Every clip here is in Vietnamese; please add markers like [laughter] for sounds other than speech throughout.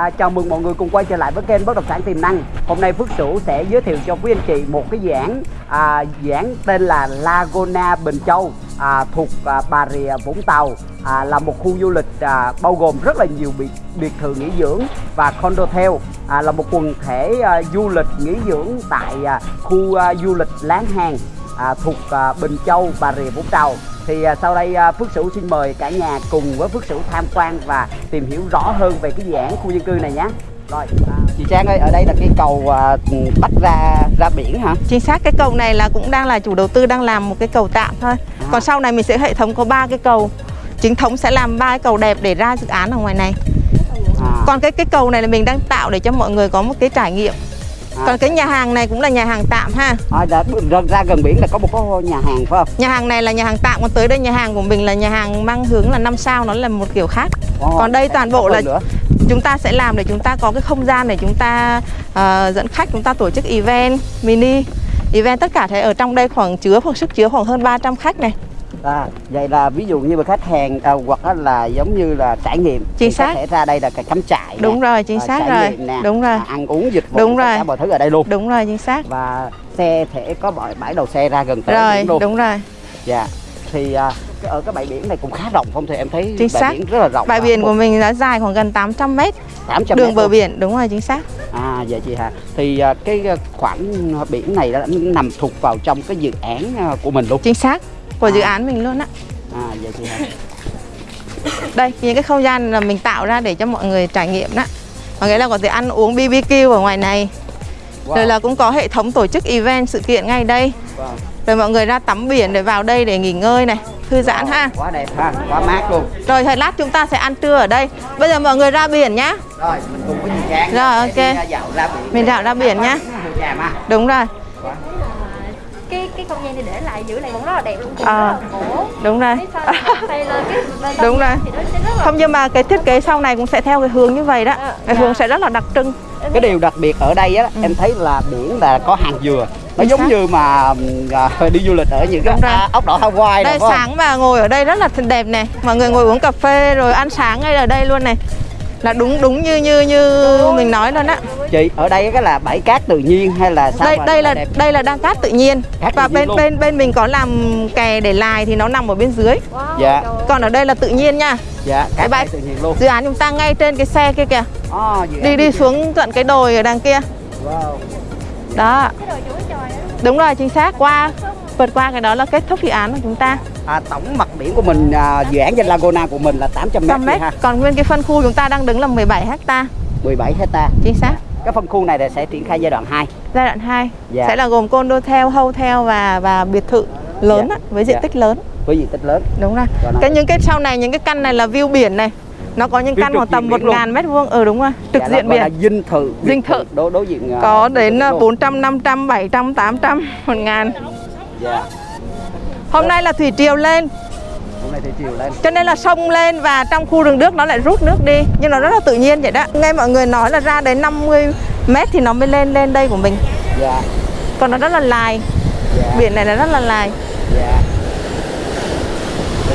À, chào mừng mọi người cùng quay trở lại với kênh Bất động sản tiềm năng. Hôm nay Phước Sửu sẽ giới thiệu cho quý anh chị một cái dự án à, dự án tên là Laguna Bình Châu à, thuộc à, Bà Rịa Vũng Tàu. À, là một khu du lịch à, bao gồm rất là nhiều biệt biệt thự nghỉ dưỡng và condotel à, là một quần thể à, du lịch nghỉ dưỡng tại à, khu à, du lịch Láng Hàng à, thuộc à, Bình Châu Bà Rịa Vũng Tàu thì à, sau đây à, Phước Sửu xin mời cả nhà cùng với Phước Sửu tham quan và tìm hiểu rõ hơn về cái dự án khu dân cư này nhé. Rồi, à, chị Trang ơi, ở đây là cái cầu à, bắt ra ra biển hả? Chính xác cái cầu này là cũng đang là chủ đầu tư đang làm một cái cầu tạm thôi. À. Còn sau này mình sẽ hệ thống có ba cái cầu. Chính thống sẽ làm ba cái cầu đẹp để ra dự án ở ngoài này. À, Còn cái cái cầu này là mình đang tạo để cho mọi người có một cái trải nghiệm. À. Còn cái nhà hàng này cũng là nhà hàng tạm ha. à, đã, ra, gần biển là có một cái nhà hàng phải không? Nhà hàng này là nhà hàng tạm còn tới đây nhà hàng của mình là nhà hàng mang hướng là năm sao nó là một kiểu khác. Ồ, Còn đây toàn bộ là nữa. chúng ta sẽ làm để chúng ta có cái không gian để chúng ta ờ, dẫn khách chúng ta tổ chức event mini event tất cả thế ở trong đây khoảng chứa khoảng sức chứa khoảng hơn 300 khách này À, vậy là ví dụ như mà khách hàng à, hoặc là giống như là trải nghiệm Chính xác. thể ra đây là cái cắm trại nè, Đúng rồi, chính à, xác rồi. nè, Đúng rồi. à, ăn uống dịch vụ Đúng rồi. cả mọi thứ ở đây luôn. Đúng rồi chính xác. Và xe thể có bãi bãi đầu xe ra gần tới rồi luôn. đúng rồi. Dạ thì à, ở cái bãi biển này cũng khá rộng không? Thì em thấy Chính bãi xác. biển rất là rộng bãi biển của mình đã dài khoảng gần 800 mét. 800 đường bờ biển đúng rồi chính xác. À vậy chị Hà thì à, cái à, khoảng biển này đã nằm thuộc vào trong cái dự án của mình luôn. Chính xác của À. dự án mình luôn á. À vậy Hà đây những cái không gian là mình tạo ra để cho mọi người trải nghiệm đó. Có nghĩa là có thể ăn uống BBQ ở ngoài này. Wow. rồi là cũng có hệ thống tổ chức event sự kiện ngay đây. Wow. rồi mọi người ra tắm biển để vào đây để nghỉ ngơi này thư giãn ha. quá đẹp ha quá mát luôn. Rồi thời lát chúng ta sẽ ăn trưa ở đây. Bây giờ mọi người ra biển nhá. Rồi mình cùng với chị Trang. Rồi, ok. à, dạo ra biển. Mình dạo ra biển nhá. Đúng rồi cái cái không gian này để lại giữ lại vẫn rất là đẹp luôn. À. cổ. đúng rồi. Cái [laughs] bên Đúng rồi. thì nó sẽ rất là không nhưng mà cái thiết kế sau này cũng sẽ theo cái hướng như vậy đó. À, cái dạ. hướng sẽ rất là đặc trưng. Cái điều đặc biệt ở đây á em thấy là biển là có hàng dừa. Nó Ừ. Giống như mà à, [laughs] đi du lịch ở những cái à, ốc đảo Hawaii đây sáng mà ngồi ở đây rất là đẹp này mọi người ngồi uống cà phê rồi ăn sáng ngay ở đây luôn này là đúng đúng như như như mình nói luôn á. Chị ở đây cái là bãi cát tự nhiên hay là sao đây mà đây là đẹp? đây là đan cát tự nhiên. Cát và tự nhiên bên luôn. bên bên mình có làm kè để lài thì nó nằm ở bên dưới. Wow, Dạ. còn ở đây là tự nhiên nha. Dạ cái cát bãi- tự nhiên luôn. dự án chúng ta ngay trên cái xe kia kìa. À, đi đi xuống tận cái đồi ở đằng kia. Wow. đó. Cái đồi chuối trời đó đúng rồi chính xác. Qua vượt qua cái đó là kết thúc dự án của chúng ta. À, tổng mặt biển của mình à, dự án trên Laguna của mình là 800 mét, 100 mét ha. còn nguyên cái phân khu chúng ta đang đứng là 17 hecta. 17 hecta. Chính xác. Cái phân khu này là sẽ triển khai giai đoạn 2 giai đoạn 2 Dạ. sẽ là gồm condotel, hotel và và biệt thự lớn Dạ. á, với diện Dạ. tích lớn. Với diện tích lớn. Đúng rồi. Nó- cái những cái sau này những cái căn này là view biển này. Nó có những căn khoảng tầm diện một biển luôn. ngàn mét vuông. Ừ đúng rồi. Trực Dạ, diện là biển. dinh thự. Dinh thự. đối đối diện à, có đến thự à, luôn. 400, 500, 700, 800 một ngàn dạ. Hôm nay là thủy triều lên. Hôm nay thì chiều lên. Cho nên là sông lên và trong khu rừng nước nó lại rút nước đi. Nhưng nó rất là tự nhiên vậy đó. Nghe mọi người nói là ra đến 50 mét thì nó mới lên lên đây của mình. Dạ. Còn nó rất là lài. Dạ. Biển này là rất là lài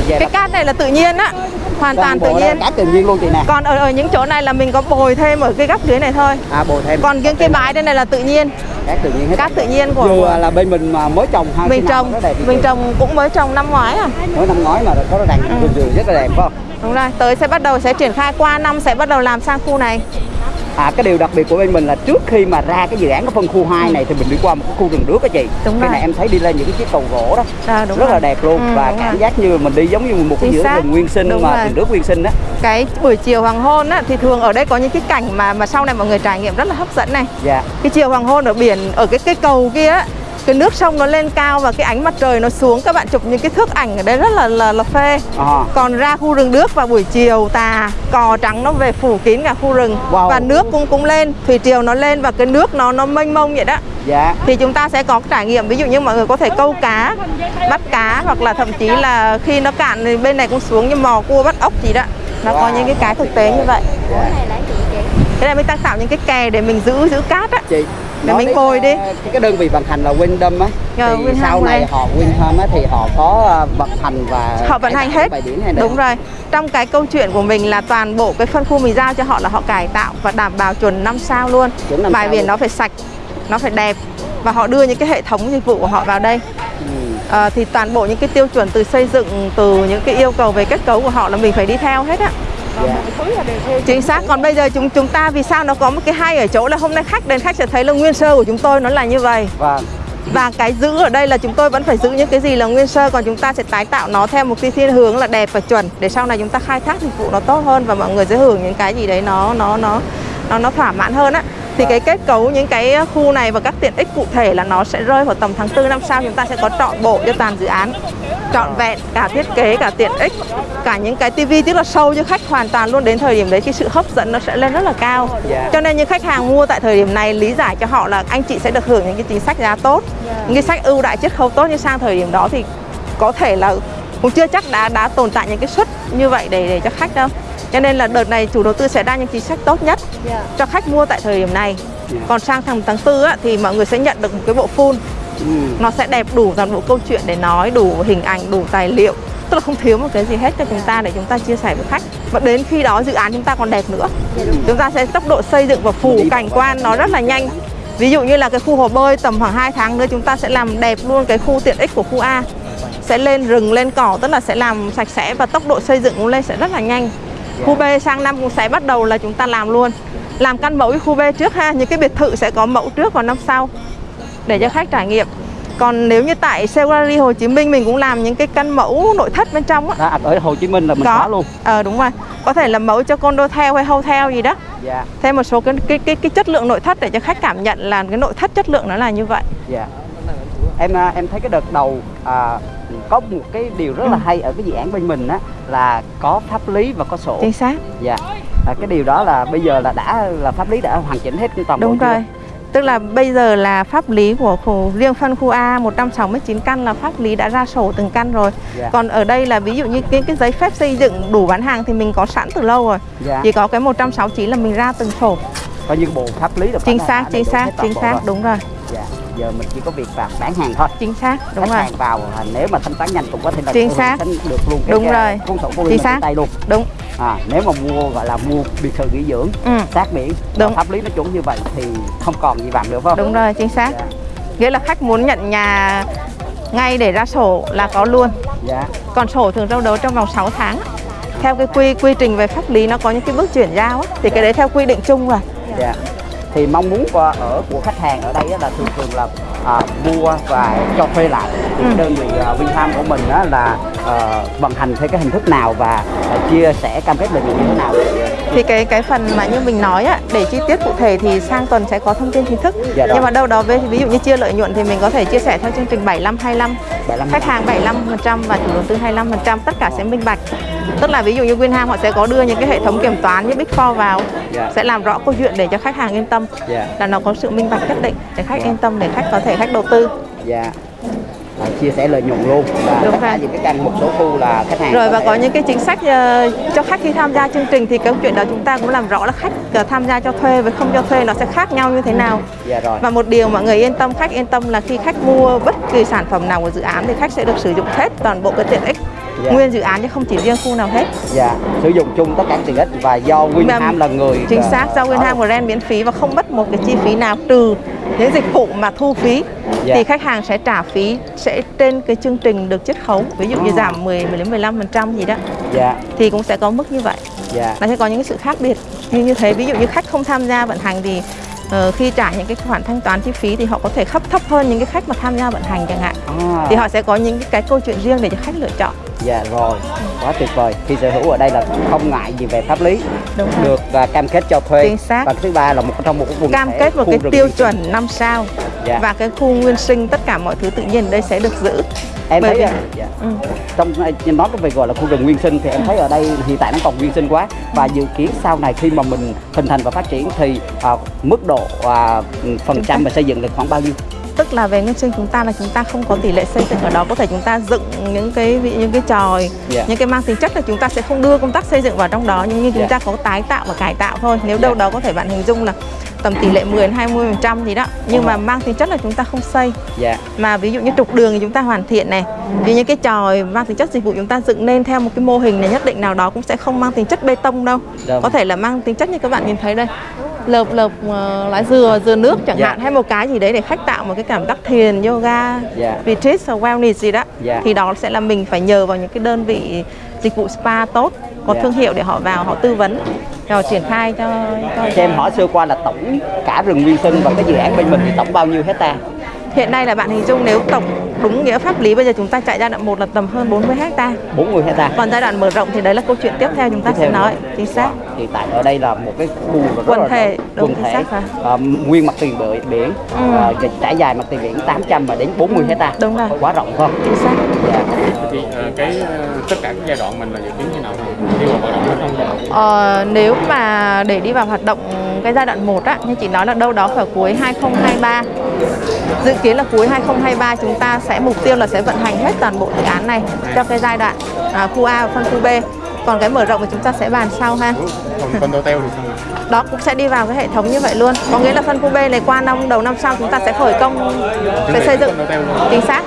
cái cát này là tự nhiên á hoàn toàn tự nhiên. cát tự nhiên luôn chị nè. Còn ở, ở những chỗ này là mình có bồi thêm ở cái góc dưới này thôi. À bồi thêm. Còn những cái bãi đây này là tự nhiên. Cát tự nhiên hết. Cát tự nhiên của, của là bên mình mà mới trồng ha mình trồng đẹp mình trồng cũng mới trồng năm ngoái à. Mới năm ngoái mà có đàn Ừ. rất là đẹp phải không? Đúng rồi tới sẽ bắt đầu sẽ triển khai qua năm sẽ bắt đầu làm sang khu này à cái điều đặc biệt của bên mình là trước khi mà ra cái dự án cái phân khu 2 này thì mình đi qua một cái khu rừng nước á chị. Đúng cái này em thấy đi lên những cái chiếc cầu gỗ đó. À, đúng rất rồi. là đẹp luôn. Ừ, và cảm rồi. giác như mình đi giống như một cái giữa rừng nguyên sinh Đúng mà rừng nước nguyên sinh á. Cái buổi chiều hoàng hôn á, thì thường ở đây có những cái cảnh mà mà sau này mọi người trải nghiệm rất là hấp dẫn này. Dạ. Cái chiều hoàng hôn ở biển ở cái cây cầu kia á, cái nước sông nó lên cao và cái ánh mặt trời nó xuống các bạn chụp những cái thước ảnh ở đây rất là là, là phê. À, còn ra khu rừng nước vào buổi chiều tà cò trắng nó về phủ kín cả khu rừng. Wow. và nước cũng cũng lên thủy triều nó lên và cái nước nó nó mênh mông vậy đó. Dạ. Thì chúng ta sẽ có trải nghiệm ví dụ như mọi người có thể câu cá bắt cá hoặc là thậm chí là khi nó cạn thì bên này cũng xuống như mò cua bắt ốc gì đó. Nó có Wow. những cái cái thực tế như vậy. Dạ. này cái này mình đang tạo những cái kè để mình giữ giữ cát á. Chị để mình bồi đi. cái, cái đơn vị vận hành là Wyndham á. Dạ, thì Wyndham sau này này. họ Wyndham á thì họ có ờ, vận hành và họ vận hành hết. đúng rồi. Trong cái câu chuyện của mình là toàn bộ cái phân khu mình giao cho họ là họ cải tạo và đảm bảo chuẩn 5 sao luôn. Bãi biển nó phải sạch nó phải đẹp và họ đưa những cái hệ thống dịch vụ của họ vào đây. Ờ, thì toàn bộ những cái tiêu chuẩn từ xây dựng từ những cái yêu cầu về kết cấu của họ là mình phải đi theo hết á Dạ. chính xác còn bây giờ chúng chúng ta vì sao nó có một cái hay ở chỗ là hôm nay khách đến khách sẽ thấy là nguyên sơ của chúng tôi nó là như vậy Vâng. và cái giữ ở đây là chúng tôi vẫn phải giữ những cái gì là nguyên sơ còn chúng ta sẽ tái tạo nó theo một cái thiên hướng là đẹp và chuẩn để sau này chúng ta khai thác dịch vụ nó tốt hơn và mọi người sẽ hưởng những cái gì đấy nó nó nó nó nó thỏa mãn hơn á thì cái kết cấu những cái khu này và các tiện ích cụ thể là nó sẽ rơi vào tầm tháng 4 năm sau chúng ta sẽ có trọn bộ cho toàn dự án. Trọn vẹn cả thiết kế cả tiện ích cả những cái tivi tức là sâu cho khách hoàn toàn luôn. Đến thời điểm đấy cái sự hấp dẫn nó sẽ lên rất là cao. Dạ. cho nên những khách hàng mua tại thời điểm này lý giải cho họ là anh chị sẽ được hưởng những cái chính sách giá tốt những cái sách ưu đại chiết khấu tốt nhưng sang thời điểm đó. Thì có thể là cũng chưa chắc đã đã tồn tại những cái suất như vậy để để cho khách đâu cho nên là đợt này chủ đầu tư sẽ ra những chính sách tốt nhất Dạ. cho khách mua tại thời điểm này. Dạ. còn sang tháng tháng tư á, thì mọi người sẽ nhận được một cái bộ full. Ừ. nó sẽ đẹp đủ toàn bộ câu chuyện để nói đủ hình ảnh đủ tài liệu. Tức là không thiếu một cái gì hết cho chúng ta để chúng ta chia sẻ với khách. Và đến khi đó dự án chúng ta còn đẹp nữa. Chúng ta sẽ tốc độ xây dựng và phủ cảnh quan nó rất là nhanh. Ví dụ như là cái khu hồ bơi tầm khoảng 2 tháng nữa chúng ta sẽ làm đẹp luôn cái khu tiện ích của khu A. Sẽ lên rừng lên cỏ tức là sẽ làm sạch sẽ và tốc độ xây dựng cũng lên sẽ rất là nhanh khu B sang năm cũng sẽ bắt đầu là chúng ta làm luôn. Làm căn mẫu khu B trước ha những cái biệt thự sẽ có mẫu trước còn năm sau để cho khách trải nghiệm. Còn nếu như tại Gallery Hồ Chí Minh mình cũng làm những cái căn mẫu nội thất bên trong á. Đó, ở Hồ Chí Minh là mình có, luôn. ờ đúng rồi. Có thể là mẫu cho condotel hay hotel gì đó. Dạ. thêm một số cái cái cái, cái chất lượng nội thất để cho khách cảm nhận là cái nội thất chất lượng nó là như vậy. Dạ. Em à, em thấy cái đợt đầu à, có một cái điều rất Ừ. là hay ở cái dự án bên mình á là có pháp lý và có sổ. chính xác Dạ. À, cái điều đó là bây giờ là đã là pháp lý đã hoàn chỉnh hết toàn bộ đúng chưa? rồi tức là bây giờ là pháp lý của khu, riêng phân khu A 169 căn là pháp lý đã ra sổ từng căn rồi Dạ. còn ở đây là ví dụ như cái cái giấy phép xây dựng đủ bán hàng thì mình có sẵn từ lâu rồi Dạ. chỉ có cái 169 là mình ra từng sổ Coi như bộ pháp lý là chính xác chính xác chính xác đúng rồi Dạ. Giờ mình chỉ có việc là bán hàng thôi. chính xác đúng Khách rồi hàng vào à, nếu mà thanh toán nhanh cũng có thể là Chính xác. Được luôn cái Đúng cái rồi. cuốn sổ của Chính xác. tay luôn. đúng À, nếu mà mua gọi là mua biệt thự nghỉ dưỡng ừ, sát biển Đúng. pháp lý nó chuẩn như vậy thì không còn gì bằng nữa phải không? đúng rồi chính xác Dạ. nghĩa là khách muốn nhận nhà ngay để ra sổ là có luôn Dạ. còn sổ thường đâu đó trong vòng 6 tháng theo cái quy quy trình về pháp lý nó có những cái bước chuyển giao á, thì cái đấy theo quy định chung rồi Dạ. Thì mong muốn của ở của khách hàng ở đây là thường thường là à, mua và cho thuê lại thì Ừ. đơn vị uh, Vinfarm của mình á là ờ, vận hành theo cái hình thức nào và à, chia sẻ cam kết lợi nhuận như thế nào thì cái cái phần mà như mình nói á, để chi tiết cụ thể thì sang tuần sẽ có thông tin chính thức Dạ nhưng mà đâu đó về ví dụ như chia lợi nhuận thì mình có thể chia sẻ theo chương trình 75 25 75 khách hàng 75% và chủ đầu tư 25% tất cả sẽ minh bạch tức là ví dụ như Winham họ sẽ có đưa những cái hệ thống kiểm toán như Big Four vào Dạ. sẽ làm rõ câu chuyện để cho khách hàng yên tâm Dạ. là nó có sự minh bạch nhất định để khách Dạ. yên tâm để khách có thể khách đầu tư Dạ. À, chia sẻ lợi nhuận luôn. Và Đúng tất cả những cái căn một số khu là khách hàng rồi và thể- có những cái chính sách ờ, cho khách khi tham gia chương trình thì câu chuyện đó chúng ta cũng làm rõ là khách ờ, tham gia cho thuê với không cho thuê nó sẽ khác nhau như thế nào. Dạ rồi. Và một điều mọi người yên tâm khách yên tâm là khi khách mua bất kỳ sản phẩm nào của dự án thì khách sẽ được sử dụng hết toàn bộ cái tiện ích Dạ. nguyên dự án chứ không chỉ riêng khu nào hết. Dạ sử dụng chung tất cả tiện ích và do Winham là người chính ờ, xác do ở- Winham của Ren miễn phí và không mất một cái chi phí nào trừ những dịch vụ mà thu phí. Dạ. thì khách hàng sẽ trả phí sẽ trên cái chương trình được chiết khấu ví dụ như À. giảm 10 10 đến 15% gì đó. Dạ. Thì cũng sẽ có mức như vậy. Dạ. Nó sẽ có những cái sự khác biệt. Như như thế ví dụ như khách không tham gia vận hành thì ờ, khi trả những cái khoản thanh toán chi phí thì họ có thể khấp thấp hơn những cái khách mà tham gia vận hành chẳng hạn. À, thì họ sẽ có những cái, câu chuyện riêng để cho khách lựa chọn. Dạ rồi. Quá tuyệt vời. Khi sở hữu ở đây là không ngại gì về pháp lý. Đúng rồi. được à, cam kết cho thuê. Chính xác. và thứ ba là một trong một cái vùng cam kết một cái tiêu chuẩn 5 sao Dạ. và cái khu nguyên sinh tất cả mọi thứ tự nhiên ở đây sẽ được giữ em bởi thấy vì- à, dạ. ừ. trong nói cái về gọi là khu rừng nguyên sinh thì em thấy ở đây hiện tại nó còn nguyên sinh quá và dự kiến sau này khi mà mình hình thành và phát triển thì à, mức độ à, phần trăm mà xây dựng được khoảng bao nhiêu tức là về nguyên sinh chúng ta là chúng ta không có tỷ lệ xây dựng ở đó. Có thể chúng ta dựng những cái những cái tròi Dạ. những cái mang tính chất là chúng ta sẽ không đưa công tác xây dựng vào trong đó nhưng như chúng Dạ. ta có tái tạo và cải tạo thôi. Nếu đâu Dạ. đó có thể bạn hình dung là tầm tỷ lệ 10 đến 20 phần trăm gì đó. Nhưng mà mang tính chất là chúng ta không xây. Dạ. Mà ví dụ như trục đường thì chúng ta hoàn thiện này. Dụ như cái tròi mang tính chất dịch vụ chúng ta dựng nên theo một cái mô hình này nhất định nào đó cũng sẽ không mang tính chất bê tông đâu. Dạ. có thể là mang tính chất như các bạn nhìn thấy đây lợp lợp ờ, lá dừa dừa nước chẳng Dạ. hạn hay một cái gì đấy để khách tạo một cái cảm giác thiền yoga Dạ. retreat hoặc wellness gì đó Dạ. thì đó sẽ là mình phải nhờ vào những cái đơn vị dịch vụ spa tốt có Dạ. thương hiệu để họ vào họ tư vấn rồi triển khai cho, cho cho em hỏi sơ qua là tổng cả rừng nguyên sinh và cái dự án bên mình thì tổng bao nhiêu hecta hiện nay là bạn hình dung nếu tổng đúng nghĩa pháp lý bây giờ chúng ta chạy giai đoạn 1 là tầm hơn 40 hecta 40 hecta còn giai đoạn mở rộng thì đấy là câu chuyện tiếp theo chúng ta Tiếp sẽ nói chính xác Wow. Hiện tại ở đây là một cái khu Quần thể, quần thể. Ờ, nguyên mặt tiền bờ biển Ừ. ờ, trải dài mặt tiền biển 800 mà đến 40 hecta Đúng rồi. quá rộng không chính xác dạ. Thì ờ, cái ờ, tất cả các giai đoạn mình là dự kiến như nào? Đi vào hoạt động hay không? Ờ, nếu mà để đi vào hoạt động cái giai đoạn 1 á, như chị nói là đâu đó vào cuối 2023 Dự kiến là cuối 2023 chúng ta sẽ mục tiêu là sẽ vận hành hết toàn bộ dự án này cho cái giai đoạn à, khu A và phân khu B. Còn cái mở rộng thì chúng ta sẽ bàn sau ha. Còn condo hotel thì sao đó cũng sẽ đi vào cái hệ thống như vậy luôn. Có nghĩa là phân khu B này qua năm đầu năm sau chúng ta sẽ khởi công sẽ xây dựng. chính xác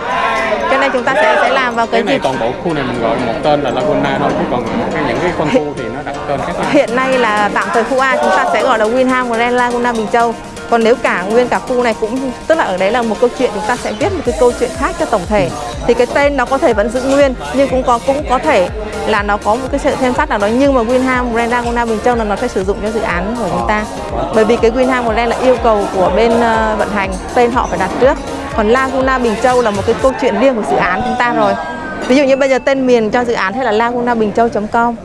nên chúng ta sẽ sẽ làm vào cái cái này dịp toàn bộ khu này mình gọi một tên là Laguna thôi chứ còn cái những cái phân khu thì nó đặt tên khác nhau. Hiện nay là tạm thời khu A chúng ta sẽ gọi là Winham Grand Laguna Bình Châu. Còn nếu cả nguyên cả khu này cũng tức là ở đấy là một câu chuyện chúng ta sẽ viết một cái câu chuyện khác cho tổng thể. Thì cái tên nó có thể vẫn giữ nguyên nhưng cũng có cũng có thể là nó có một cái sự thêm thắt nào đó. Nhưng mà Winham Grand Laguna Bình Châu là nó sẽ sử dụng cho dự án của chúng ta. Bởi vì cái Winham Grand là yêu cầu của bên ờ, vận hành tên họ phải đặt trước còn Laguna Bình Châu là một cái câu chuyện riêng của dự án chúng ta rồi. Ví dụ như bây giờ tên miền cho dự án hay là lagunabinhchâu.com